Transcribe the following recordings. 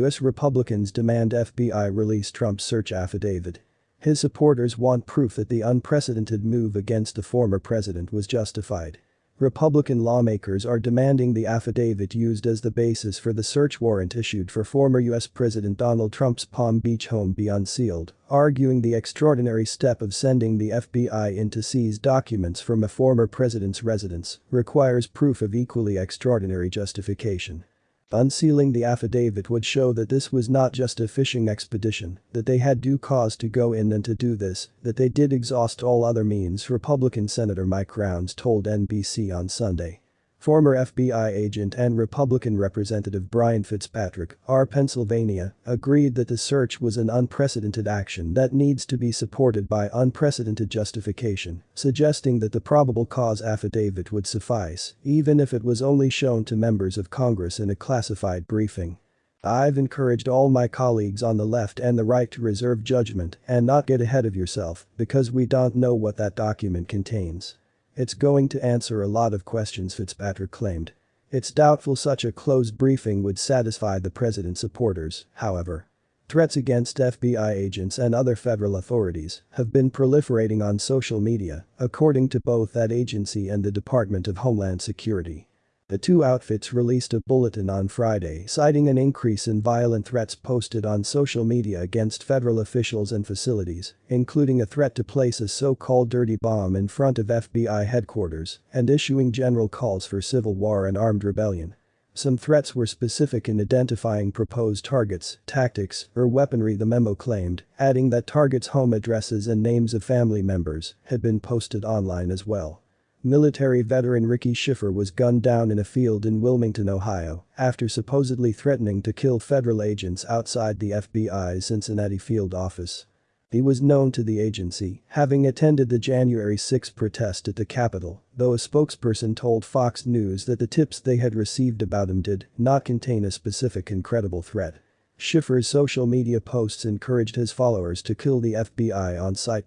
U.S. Republicans demand FBI release Trump's search affidavit. His supporters want proof that the unprecedented move against the former president was justified. Republican lawmakers are demanding the affidavit used as the basis for the search warrant issued for former U.S. President Donald Trump's Palm Beach home be unsealed, arguing the extraordinary step of sending the FBI in to seize documents from a former president's residence requires proof of equally extraordinary justification. Unsealing the affidavit would show that this was not just a fishing expedition, that they had due cause to go in and to do this, that they did exhaust all other means Republican Senator Mike Rounds told NBC on Sunday. Former FBI agent and Republican Representative Brian Fitzpatrick, R. Pennsylvania, agreed that the search was an unprecedented action that needs to be supported by unprecedented justification, suggesting that the probable cause affidavit would suffice, even if it was only shown to members of Congress in a classified briefing. I've encouraged all my colleagues on the left and the right to reserve judgment and not get ahead of yourself because we don't know what that document contains. It's going to answer a lot of questions Fitzpatrick claimed. It's doubtful such a closed briefing would satisfy the president's supporters, however. Threats against FBI agents and other federal authorities have been proliferating on social media, according to both that agency and the Department of Homeland Security. The two outfits released a bulletin on Friday citing an increase in violent threats posted on social media against federal officials and facilities, including a threat to place a so-called dirty bomb in front of FBI headquarters and issuing general calls for civil war and armed rebellion. Some threats were specific in identifying proposed targets, tactics, or weaponry the memo claimed, adding that targets' home addresses and names of family members had been posted online as well. Military veteran Ricky Shiffer was gunned down in a field in Wilmington, Ohio, after supposedly threatening to kill federal agents outside the FBI's Cincinnati field office. He was known to the agency, having attended the January 6 protest at the Capitol, though a spokesperson told Fox News that the tips they had received about him did not contain a specific and credible threat. Shiffer's social media posts encouraged his followers to kill the FBI on sight.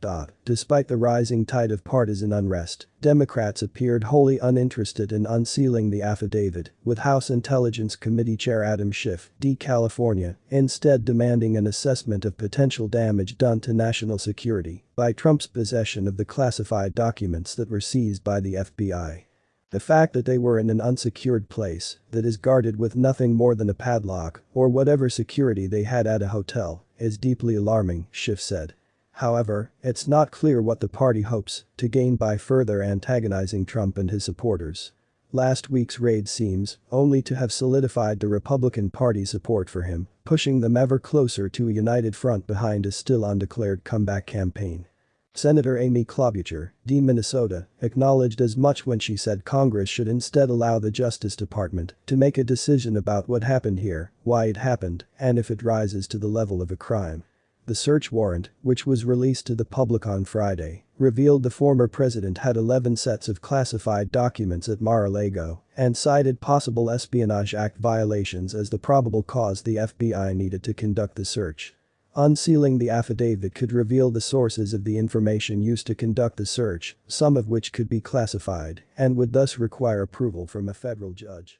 Despite the rising tide of partisan unrest, Democrats appeared wholly uninterested in unsealing the affidavit, with House Intelligence Committee Chair Adam Schiff, D. California, instead demanding an assessment of potential damage done to national security by Trump's possession of the classified documents that were seized by the FBI. The fact that they were in an unsecured place that is guarded with nothing more than a padlock or whatever security they had at a hotel is deeply alarming, Schiff said. However, it's not clear what the party hopes to gain by further antagonizing Trump and his supporters. Last week's raid seems only to have solidified the Republican Party's support for him, pushing them ever closer to a united front behind a still undeclared comeback campaign. Senator Amy Klobuchar, D. Minnesota, acknowledged as much when she said Congress should instead allow the Justice Department to make a decision about what happened here, why it happened, and if it rises to the level of a crime. The search warrant, which was released to the public on Friday, revealed the former president had 11 sets of classified documents at Mar-a-Lago and cited possible Espionage Act violations as the probable cause the FBI needed to conduct the search. Unsealing the affidavit could reveal the sources of the information used to conduct the search, some of which could be classified and would thus require approval from a federal judge.